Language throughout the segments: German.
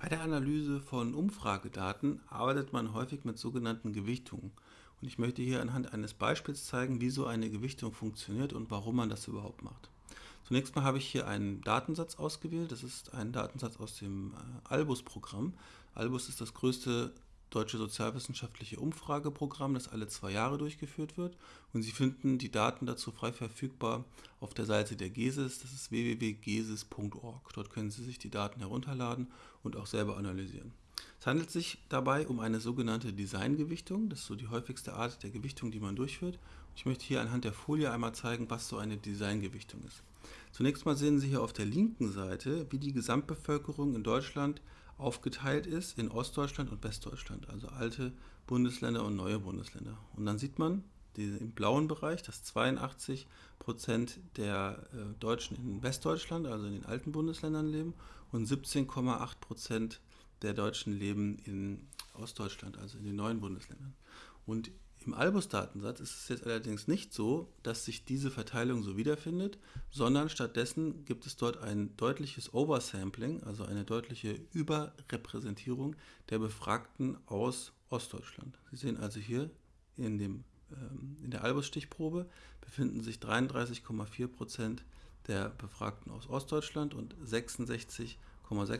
Bei der Analyse von Umfragedaten arbeitet man häufig mit sogenannten Gewichtungen. Und ich möchte hier anhand eines Beispiels zeigen, wie so eine Gewichtung funktioniert und warum man das überhaupt macht. Zunächst mal habe ich hier einen Datensatz ausgewählt. Das ist ein Datensatz aus dem äh, Albus-Programm. Albus ist das größte deutsche sozialwissenschaftliche Umfrageprogramm, das alle zwei Jahre durchgeführt wird. Und Sie finden die Daten dazu frei verfügbar auf der Seite der GESIS, das ist www.gesis.org. Dort können Sie sich die Daten herunterladen und auch selber analysieren. Es handelt sich dabei um eine sogenannte Designgewichtung. Das ist so die häufigste Art der Gewichtung, die man durchführt. Ich möchte hier anhand der Folie einmal zeigen, was so eine Designgewichtung ist. Zunächst mal sehen Sie hier auf der linken Seite, wie die Gesamtbevölkerung in Deutschland aufgeteilt ist in Ostdeutschland und Westdeutschland, also alte Bundesländer und neue Bundesländer. Und dann sieht man im blauen Bereich, dass 82 Prozent der äh, Deutschen in Westdeutschland, also in den alten Bundesländern leben und 17,8 Prozent der Deutschen leben in Ostdeutschland, also in den neuen Bundesländern. Und im Albus-Datensatz ist es jetzt allerdings nicht so, dass sich diese Verteilung so wiederfindet, sondern stattdessen gibt es dort ein deutliches Oversampling, also eine deutliche Überrepräsentierung der Befragten aus Ostdeutschland. Sie sehen also hier in, dem, ähm, in der Albus-Stichprobe befinden sich 33,4 Prozent der Befragten aus Ostdeutschland und 66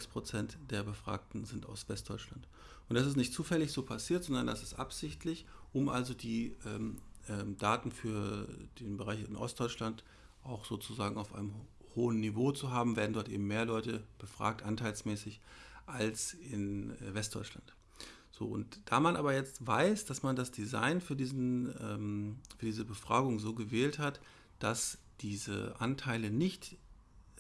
Prozent der Befragten sind aus Westdeutschland. Und das ist nicht zufällig so passiert, sondern das ist absichtlich, um also die ähm, ähm, Daten für den Bereich in Ostdeutschland auch sozusagen auf einem hohen Niveau zu haben, werden dort eben mehr Leute befragt, anteilsmäßig, als in äh, Westdeutschland. So, und da man aber jetzt weiß, dass man das Design für, diesen, ähm, für diese Befragung so gewählt hat, dass diese Anteile nicht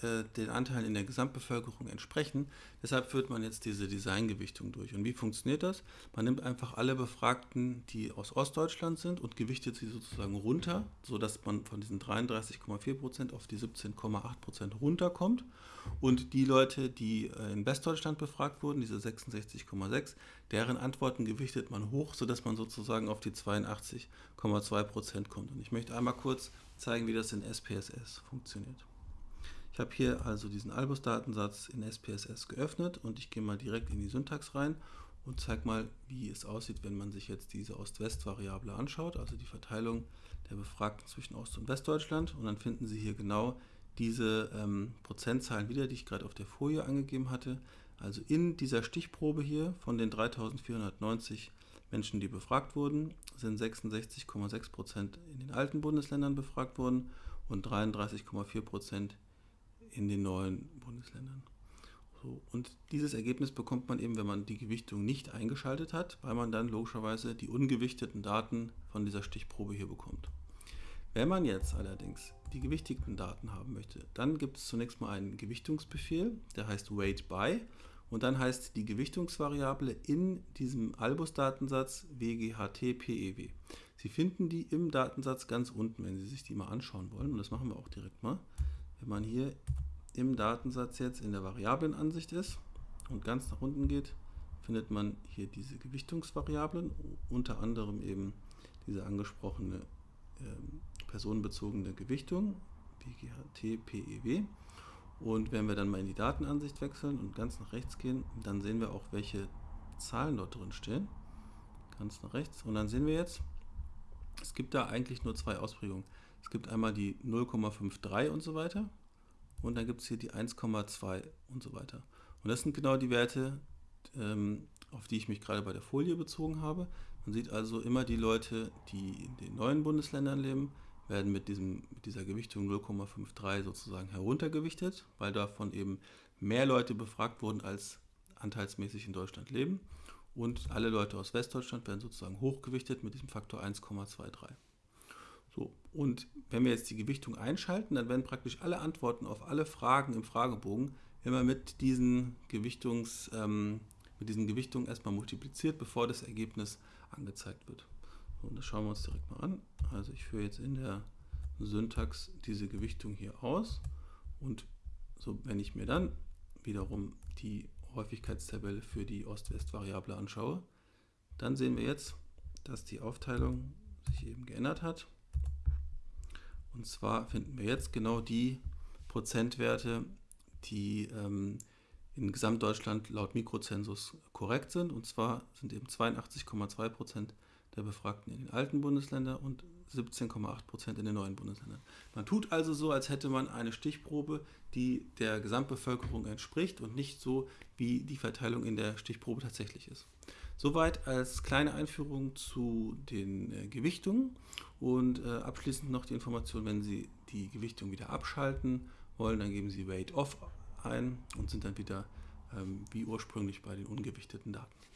äh, den Anteilen in der Gesamtbevölkerung entsprechen. Deshalb führt man jetzt diese Designgewichtung durch. Und wie funktioniert das? Man nimmt einfach alle Befragten, die aus Ostdeutschland sind und gewichtet sie sozusagen runter, sodass man von diesen 33,4% auf die 17,8% runterkommt. Und die Leute, die äh, in Westdeutschland befragt wurden, diese 66,6, deren Antworten gewichtet man hoch, sodass man sozusagen auf die 82,2% kommt. Und ich möchte einmal kurz zeigen, wie das in SPSS funktioniert. Habe hier also diesen Albus-Datensatz in SPSS geöffnet und ich gehe mal direkt in die Syntax rein und zeige mal, wie es aussieht, wenn man sich jetzt diese Ost-West-Variable anschaut, also die Verteilung der Befragten zwischen Ost- und Westdeutschland. Und dann finden Sie hier genau diese ähm, Prozentzahlen wieder, die ich gerade auf der Folie angegeben hatte. Also in dieser Stichprobe hier von den 3490 Menschen, die befragt wurden, sind 66,6 Prozent in den alten Bundesländern befragt worden und 33,4 Prozent in den neuen Bundesländern. So, und dieses Ergebnis bekommt man eben, wenn man die Gewichtung nicht eingeschaltet hat, weil man dann logischerweise die ungewichteten Daten von dieser Stichprobe hier bekommt. Wenn man jetzt allerdings die gewichtigten Daten haben möchte, dann gibt es zunächst mal einen Gewichtungsbefehl, der heißt Weight by und dann heißt die Gewichtungsvariable in diesem Albus-Datensatz WGHT-PEW. Sie finden die im Datensatz ganz unten, wenn Sie sich die mal anschauen wollen und das machen wir auch direkt mal. Wenn man hier im Datensatz jetzt in der Variablenansicht ist und ganz nach unten geht, findet man hier diese Gewichtungsvariablen, unter anderem eben diese angesprochene äh, personenbezogene Gewichtung, BGHT, PEW. Und wenn wir dann mal in die Datenansicht wechseln und ganz nach rechts gehen, dann sehen wir auch, welche Zahlen dort drin stehen. Ganz nach rechts. Und dann sehen wir jetzt, es gibt da eigentlich nur zwei Ausprägungen. Es gibt einmal die 0,53 und so weiter und dann gibt es hier die 1,2 und so weiter. Und das sind genau die Werte, ähm, auf die ich mich gerade bei der Folie bezogen habe. Man sieht also immer die Leute, die in den neuen Bundesländern leben, werden mit, diesem, mit dieser Gewichtung 0,53 sozusagen heruntergewichtet, weil davon eben mehr Leute befragt wurden, als anteilsmäßig in Deutschland leben. Und alle Leute aus Westdeutschland werden sozusagen hochgewichtet mit diesem Faktor 1,23. So, und wenn wir jetzt die Gewichtung einschalten, dann werden praktisch alle Antworten auf alle Fragen im Fragebogen immer mit diesen, Gewichtungs, ähm, mit diesen Gewichtungen erstmal multipliziert, bevor das Ergebnis angezeigt wird. So, und das schauen wir uns direkt mal an. Also ich führe jetzt in der Syntax diese Gewichtung hier aus und so, wenn ich mir dann wiederum die Häufigkeitstabelle für die Ost-West-Variable anschaue, dann sehen wir jetzt, dass die Aufteilung sich eben geändert hat. Und zwar finden wir jetzt genau die Prozentwerte, die ähm, in Gesamtdeutschland laut Mikrozensus korrekt sind. Und zwar sind eben 82,2 Prozent der Befragten in den alten Bundesländern und 17,8 Prozent in den neuen Bundesländern. Man tut also so, als hätte man eine Stichprobe, die der Gesamtbevölkerung entspricht und nicht so, wie die Verteilung in der Stichprobe tatsächlich ist. Soweit als kleine Einführung zu den äh, Gewichtungen und äh, abschließend noch die Information, wenn Sie die Gewichtung wieder abschalten wollen, dann geben Sie Weight Off ein und sind dann wieder ähm, wie ursprünglich bei den ungewichteten Daten.